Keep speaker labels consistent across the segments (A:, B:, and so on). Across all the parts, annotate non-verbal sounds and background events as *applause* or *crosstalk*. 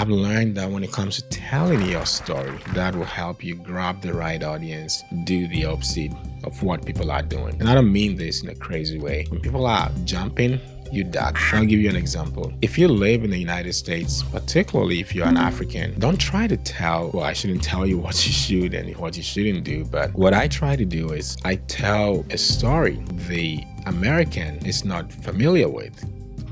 A: I've learned that when it comes to telling your story, that will help you grab the right audience, do the opposite of what people are doing. And I don't mean this in a crazy way. When people are jumping, you duck. I'll give you an example. If you live in the United States, particularly if you're an African, don't try to tell, well, I shouldn't tell you *laughs* what you should and what you shouldn't do. But what I try to do is I tell a story the American is not familiar with.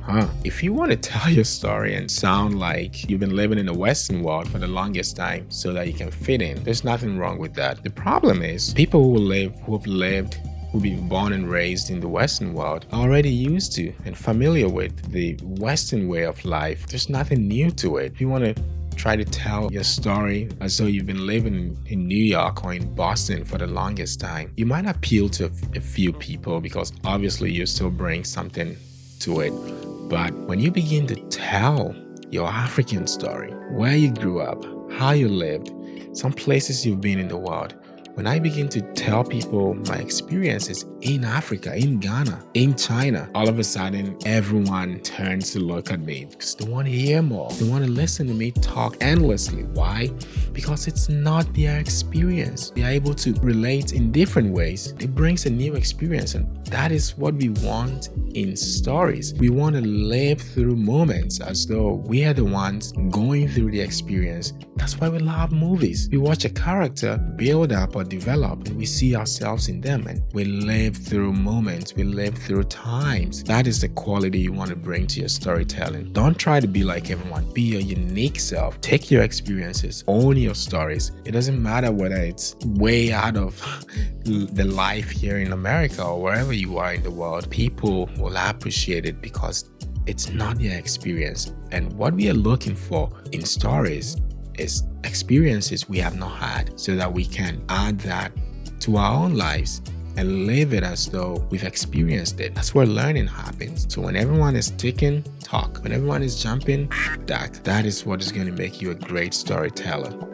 A: Huh. If you want to tell your story and sound like you've been living in the Western world for the longest time so that you can fit in, there's nothing wrong with that. The problem is people who live, who've lived who've been born and raised in the Western world are already used to and familiar with the Western way of life. There's nothing new to it. If you want to try to tell your story as though you've been living in New York or in Boston for the longest time, you might appeal to a few people because obviously you still bring something to it. But when you begin to tell your African story, where you grew up, how you lived, some places you've been in the world, when I begin to tell people my experiences in Africa, in Ghana, in China, all of a sudden everyone turns to look at me because they want to hear more. They want to listen to me talk endlessly. Why? Because it's not their experience. They are able to relate in different ways. It brings a new experience and that is what we want in stories. We want to live through moments as though we are the ones going through the experience. That's why we love movies. We watch a character build up or develop and we see ourselves in them and we live through moments, we live through times. That is the quality you want to bring to your storytelling. Don't try to be like everyone. Be your unique self. Take your experiences, own your stories. It doesn't matter whether it's way out of *laughs* the life here in America or wherever you are in the world. People will appreciate it because it's not their experience. And what we are looking for in stories is experiences we have not had so that we can add that to our own lives and live it as though we've experienced it. That's where learning happens. So when everyone is ticking, talk. When everyone is jumping, duck. That is what is going to make you a great storyteller.